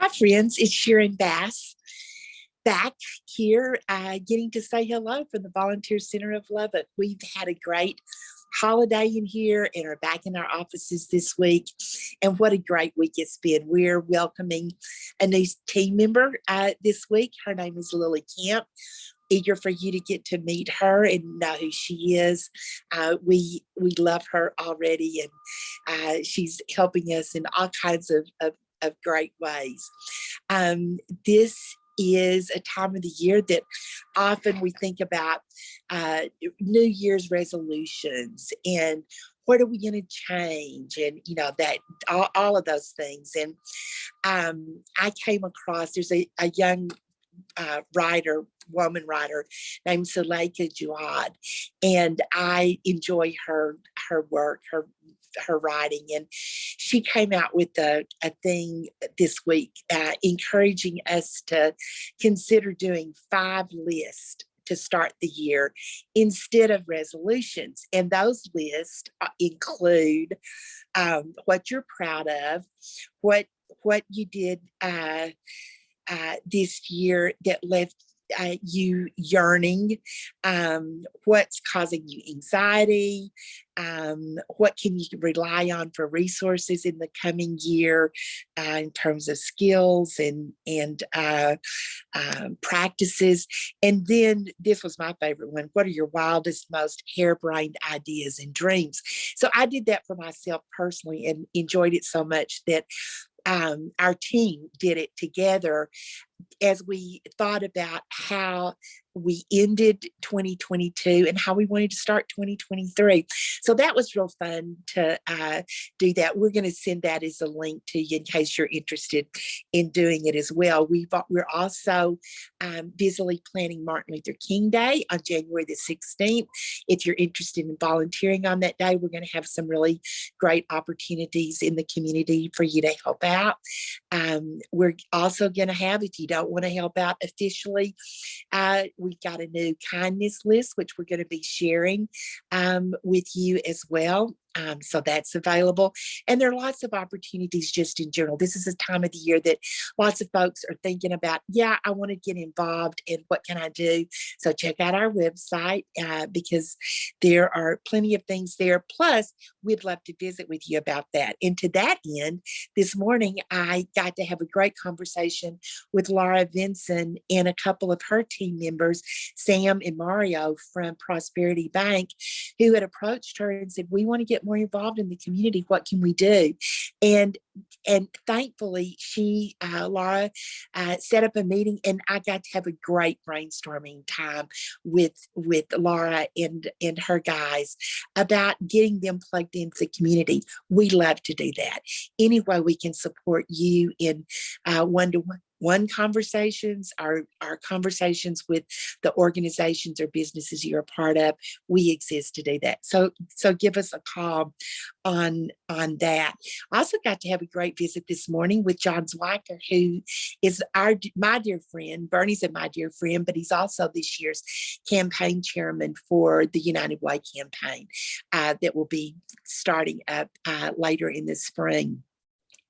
Hi, friends. It's Sharon Bass back here, uh, getting to say hello from the Volunteer Center of Lubbock. We've had a great holiday in here and are back in our offices this week. And what a great week it's been. We're welcoming a new team member uh, this week. Her name is Lily Camp eager for you to get to meet her and know who she is. Uh, we we love her already, and uh, she's helping us in all kinds of, of, of great ways. Um, this is a time of the year that often we think about uh, New Year's resolutions and what are we going to change and you know that all, all of those things and um, i came across there's a, a young uh, writer woman writer named Suleika Jaouad and I enjoy her her work her her writing and she came out with a, a thing this week uh, encouraging us to consider doing five lists to start the year instead of resolutions. And those lists uh, include um, what you're proud of, what what you did uh, uh, this year that left uh, you yearning, um, what's causing you anxiety, um, what can you rely on for resources in the coming year uh, in terms of skills and, and uh, um, practices. And then this was my favorite one. What are your wildest, most harebrained ideas and dreams? So I did that for myself personally and enjoyed it so much that um, our team did it together as we thought about how we ended 2022 and how we wanted to start 2023. So that was real fun to uh, do that. We're going to send that as a link to you in case you're interested in doing it as well. We've, we're also um, busily planning Martin Luther King Day on January the 16th. If you're interested in volunteering on that day, we're going to have some really great opportunities in the community for you to help out. Um, we're also going to have, if you don't want to help out officially, uh, we've got a new kindness list, which we're going to be sharing um, with you as well. Um, so that's available. And there are lots of opportunities just in general. This is a time of the year that lots of folks are thinking about, yeah, I want to get involved and what can I do? So check out our website uh, because there are plenty of things there. Plus, we'd love to visit with you about that. And to that end, this morning, I got to have a great conversation with Laura Vinson and a couple of her team members, Sam and Mario from Prosperity Bank, who had approached her and said, we want to get more involved in the community. What can we do? And and thankfully, she, uh, Laura, uh, set up a meeting, and I got to have a great brainstorming time with with Laura and and her guys about getting them plugged into the community. We love to do that. Any way we can support you in one to one one conversations, our, our conversations with the organizations or businesses you're a part of, we exist to do that. So, so give us a call on, on that. I also got to have a great visit this morning with John Zwicker, who is our my dear friend. Bernie's a my dear friend, but he's also this year's campaign chairman for the United Way campaign uh, that will be starting up uh, later in the spring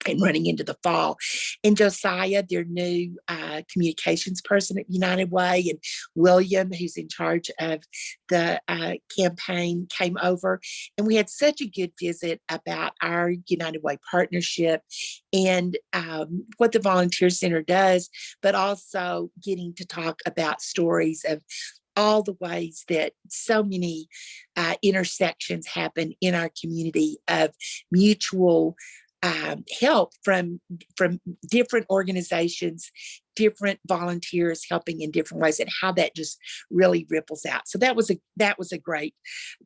and running into the fall. And Josiah, their new uh, communications person at United Way, and William, who's in charge of the uh, campaign, came over. And we had such a good visit about our United Way partnership and um, what the Volunteer Center does, but also getting to talk about stories of all the ways that so many uh, intersections happen in our community of mutual um, help from from different organizations different volunteers helping in different ways and how that just really ripples out. So that was a that was a great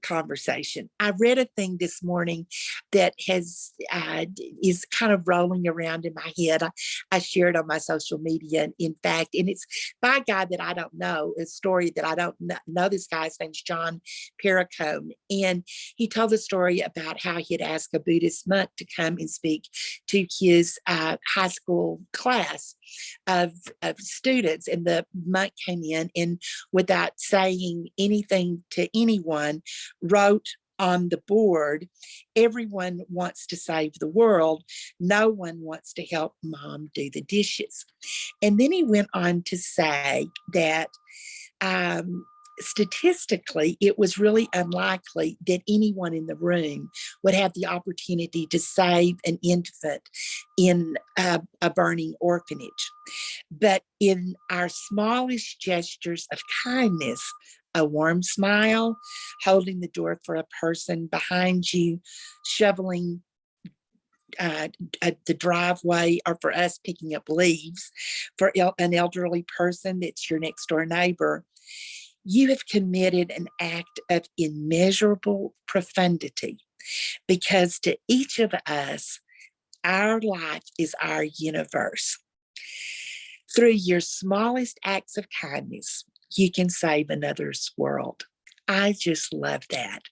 conversation. I read a thing this morning that has uh, is kind of rolling around in my head. I, I shared on my social media, in fact, and it's by a guy that I don't know, a story that I don't know. This guy's name's John Perricone, and he told a story about how he had asked a Buddhist monk to come and speak to his uh, high school class of of students and the monk came in and without saying anything to anyone wrote on the board, everyone wants to save the world. No one wants to help mom do the dishes. And then he went on to say that um, statistically, it was really unlikely that anyone in the room would have the opportunity to save an infant in a, a burning orphanage. But in our smallest gestures of kindness, a warm smile, holding the door for a person behind you, shoveling uh, the driveway or for us picking up leaves for el an elderly person that's your next door neighbor you have committed an act of immeasurable profundity because to each of us, our life is our universe. Through your smallest acts of kindness, you can save another's world. I just love that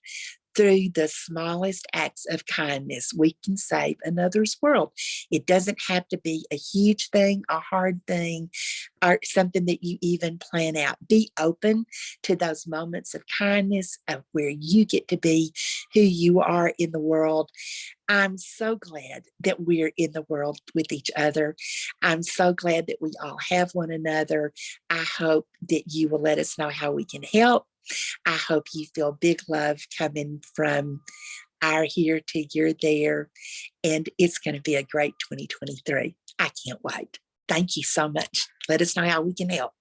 through the smallest acts of kindness, we can save another's world. It doesn't have to be a huge thing, a hard thing, or something that you even plan out. Be open to those moments of kindness of where you get to be who you are in the world. I'm so glad that we're in the world with each other. I'm so glad that we all have one another. I hope that you will let us know how we can help I hope you feel big love coming from our here to your there. And it's going to be a great 2023. I can't wait. Thank you so much. Let us know how we can help.